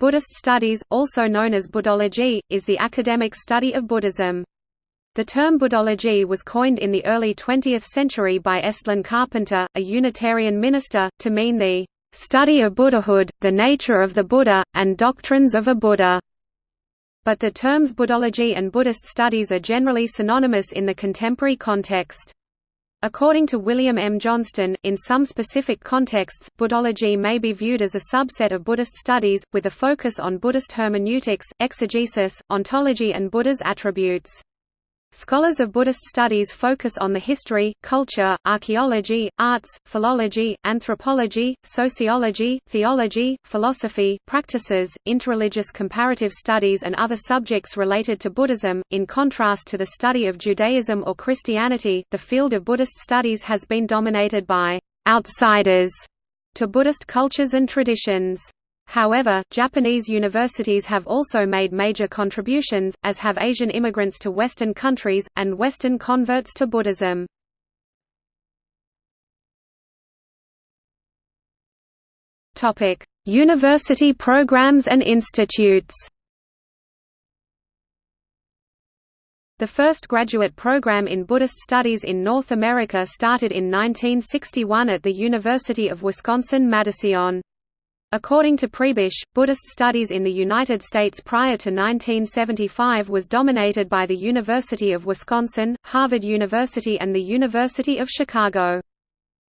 Buddhist studies, also known as Buddhology, is the academic study of Buddhism. The term Buddhology was coined in the early 20th century by Estlin Carpenter, a Unitarian minister, to mean the study of Buddhahood, the nature of the Buddha, and doctrines of a Buddha. But the terms Buddhology and Buddhist studies are generally synonymous in the contemporary context. According to William M. Johnston, in some specific contexts, Buddhology may be viewed as a subset of Buddhist studies, with a focus on Buddhist hermeneutics, exegesis, ontology and Buddha's attributes. Scholars of Buddhist studies focus on the history, culture, archaeology, arts, philology, anthropology, sociology, theology, philosophy, practices, interreligious comparative studies and other subjects related to Buddhism. In contrast to the study of Judaism or Christianity, the field of Buddhist studies has been dominated by outsiders to Buddhist cultures and traditions. However, Japanese universities have also made major contributions, as have Asian immigrants to Western countries, and Western converts to Buddhism. University programs and institutes The first graduate program in Buddhist studies in North America started in 1961 at the University of Wisconsin-Madison. According to Prebish, Buddhist studies in the United States prior to 1975 was dominated by the University of Wisconsin, Harvard University and the University of Chicago.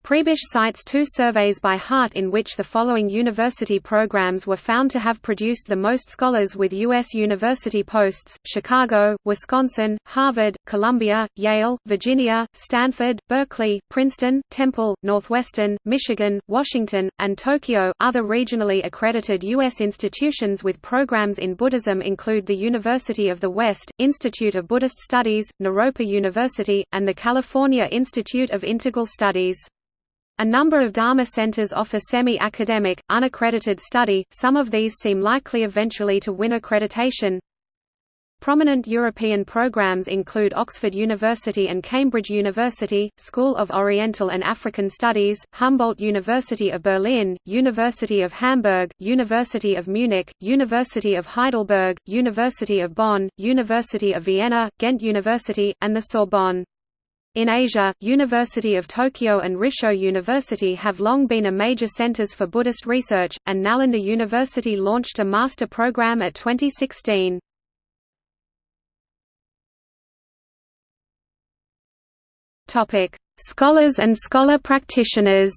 Prebish cites two surveys by Hart in which the following university programs were found to have produced the most scholars with U.S. university posts, Chicago, Wisconsin, Harvard, Columbia, Yale, Virginia, Stanford, Berkeley, Princeton, Temple, Northwestern, Michigan, Washington, and Tokyo. Other regionally accredited U.S. institutions with programs in Buddhism include the University of the West, Institute of Buddhist Studies, Naropa University, and the California Institute of Integral Studies. A number of Dharma centers offer semi-academic, unaccredited study, some of these seem likely eventually to win accreditation. Prominent European programs include Oxford University and Cambridge University, School of Oriental and African Studies, Humboldt University of Berlin, University of Hamburg, University of Munich, University of Heidelberg, University of Bonn, University of Vienna, Ghent University, and the Sorbonne. In Asia, University of Tokyo and Rissho University have long been a major centers for Buddhist research, and Nalanda University launched a master program at 2016. Scholars and scholar practitioners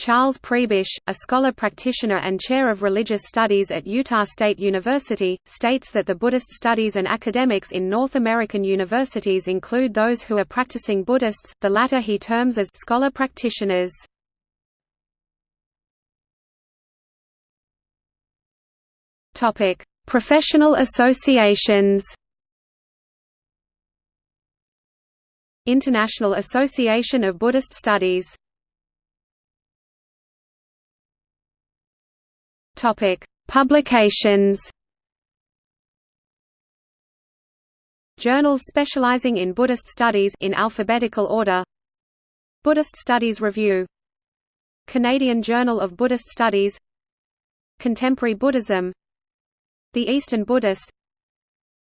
Charles Prebish, a scholar practitioner and chair of religious studies at Utah State University, states that the Buddhist studies and academics in North American universities include those who are practicing Buddhists, the latter he terms as scholar practitioners. Professional associations International Association of Buddhist Studies Topic: Publications. Journals specializing in Buddhist studies in alphabetical order. Buddhist Studies Review. Canadian Journal of Buddhist Studies. Contemporary Buddhism. The Eastern Buddhist.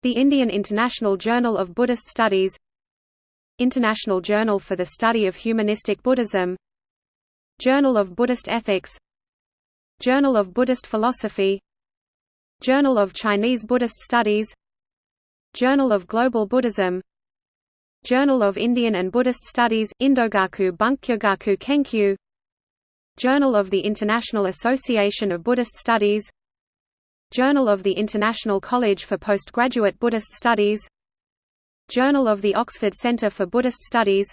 The Indian International Journal of Buddhist Studies. International Journal for the Study of Humanistic Buddhism. Journal of Buddhist Ethics Journal of Buddhist Philosophy. Journal of Chinese Buddhist Studies. Journal of Global Buddhism. Journal of Indian and Buddhist Studies, Indogaku Bukkyogaku Kenkyu. Journal of the International Association of Buddhist Studies. Journal of the International College for Postgraduate Buddhist Studies. Journal of the Oxford Centre for Buddhist Studies.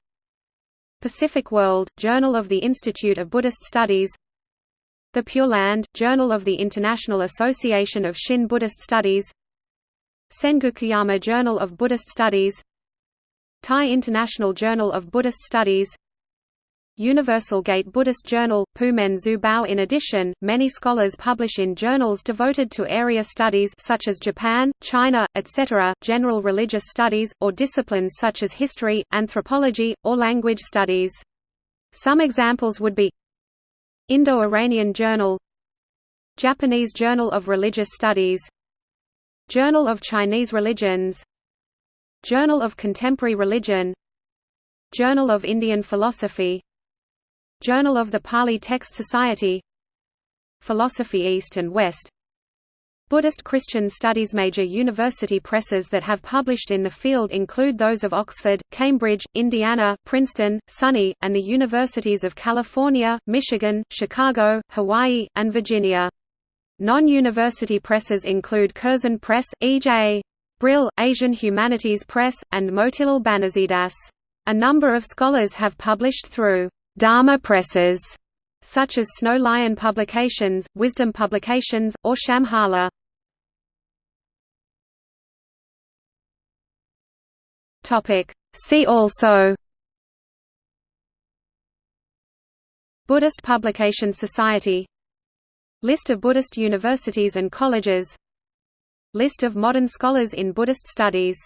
Pacific World, Journal of the Institute of Buddhist Studies the Pure Land, Journal of the International Association of Shin Buddhist Studies Sengokuyama Journal of Buddhist Studies Thai International Journal of Buddhist Studies Universal Gate Buddhist Journal, Pumen Xue Bao In addition, many scholars publish in journals devoted to area studies such as Japan, China, etc., general religious studies, or disciplines such as history, anthropology, or language studies. Some examples would be Indo-Iranian Journal Japanese Journal of Religious Studies Journal of Chinese Religions Journal of Contemporary Religion Journal of Indian Philosophy Journal of the Pali Text Society Philosophy East and West Buddhist Christian Studies Major university presses that have published in the field include those of Oxford, Cambridge, Indiana, Princeton, SUNY, and the universities of California, Michigan, Chicago, Hawaii, and Virginia. Non-university presses include Curzon Press, E.J. Brill, Asian Humanities Press, and Motilal Banarsidass. A number of scholars have published through Dharma presses, such as Snow Lion Publications, Wisdom Publications, or Shambhala. See also Buddhist Publication Society List of Buddhist universities and colleges List of modern scholars in Buddhist studies